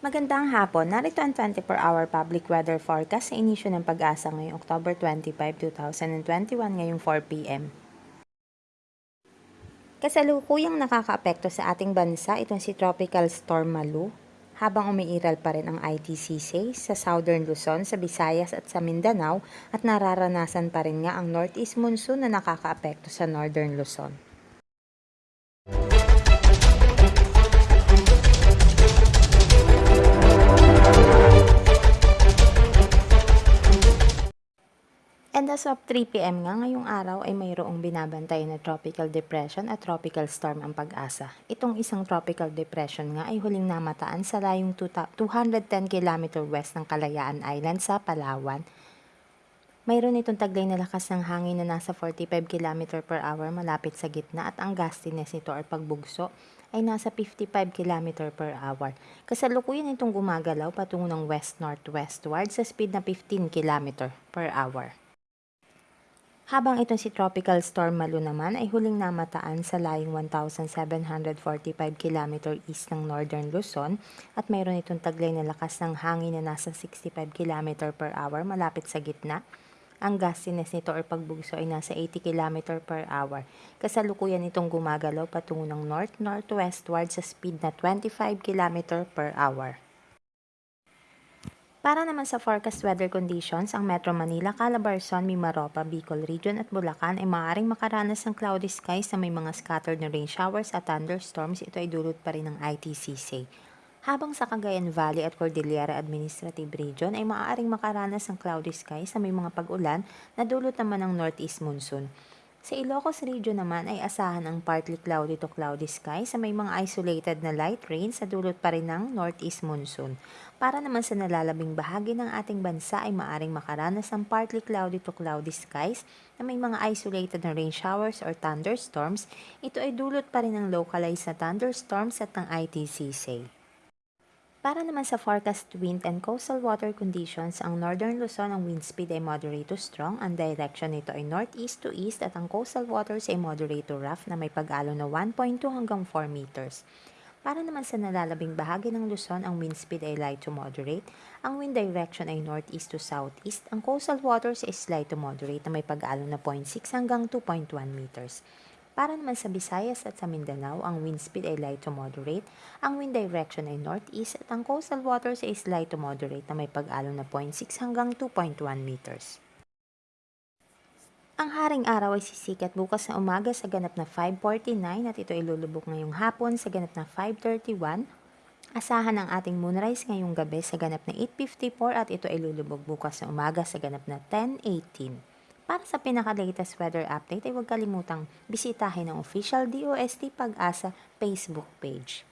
Magandang hapon. Narito ang 24-hour public weather forecast sa inisyo ng pag-asa ngayong October 25, 2021 ngayong 4 p.m. Kasalukuyang nakakaapekto sa ating bansa itong si Tropical Storm Malu habang umiiral pa rin ang ITCC sa Southern Luzon, sa Visayas at sa Mindanao at nararanasan pa rin nga ang Northeast Monsoon na nakakaapekto sa Northern Luzon. And as of 3pm nga ngayong araw ay mayroong binabantay na tropical depression at tropical storm ang pag-asa. Itong isang tropical depression nga ay huling namataan sa layong 210 km west ng Kalayaan Island sa Palawan. Mayroon itong taglay na lakas ng hangin na nasa 45 km per hour malapit sa gitna at ang gustiness nito or pagbugso ay nasa 55 km per hour. Kasalukuyan itong gumagalaw patungo ng west-northwestward sa speed na 15 km per hour. Habang itong si Tropical Storm Malu naman ay huling namataan sa layong 1,745 km east ng Northern Luzon at mayroon itong taglay na lakas ng hangin na nasa 65 km per hour malapit sa gitna. Ang gustiness nito or pagbugso ay nasa 80 km per hour. Kasalukuyan itong gumagalaw patungo ng north-northwestward sa speed na 25 km per hour. Para naman sa forecast weather conditions, ang Metro Manila, Calabarzon, Mimaropa, Bicol Region at Bulacan ay maaaring makaranas ng cloudy skies na may mga scattered na rain showers at thunderstorms. Ito ay dulot pa rin ng ITCC. Habang sa Cagayan Valley at Cordillera Administrative Region ay maaaring makaranas ng cloudy skies na may mga pag-ulan na dulot naman ng northeast monsoon. Sa Ilocos Region naman ay asahan ang partly cloudy to cloudy sky sa may mga isolated na light rain sa dulot pa rin ng northeast monsoon. Para naman sa nalalabing bahagi ng ating bansa ay maaring makaranas ng partly cloudy to cloudy skies na may mga isolated na rain showers or thunderstorms. Ito ay dulot pa rin ng localized na thunderstorms at ng ITCC. Para naman sa forecast wind and coastal water conditions, ang northern Luzon ang wind speed ay moderate to strong, ang direction nito ay northeast to east at ang coastal waters ay moderate to rough na may pag-alo na 1.2 hanggang 4 meters. Para naman sa nalalabing bahagi ng Luzon, ang wind speed ay light to moderate, ang wind direction ay northeast to southeast, ang coastal waters ay slight to moderate na may pag-alo na 0.6 hanggang 2.1 meters. Para naman sa Visayas at sa Mindanao, ang wind speed ay light to moderate, ang wind direction ay northeast at ang coastal waters ay slight to moderate na may pag-alo na 0.6 hanggang 2.1 meters. Ang haring araw ay sisikat bukas na umaga sa ganap na 5.49 at ito ay lulubog ngayong hapon sa ganap na 5.31. Asahan ang ating moonrise ngayong gabi sa ganap na 8.54 at ito ay lulubog bukas na umaga sa ganap na 10.18. Para sa pinaka-latest weather update ay huwag kalimutang bisitahin ang official DOST Pag-asa Facebook page.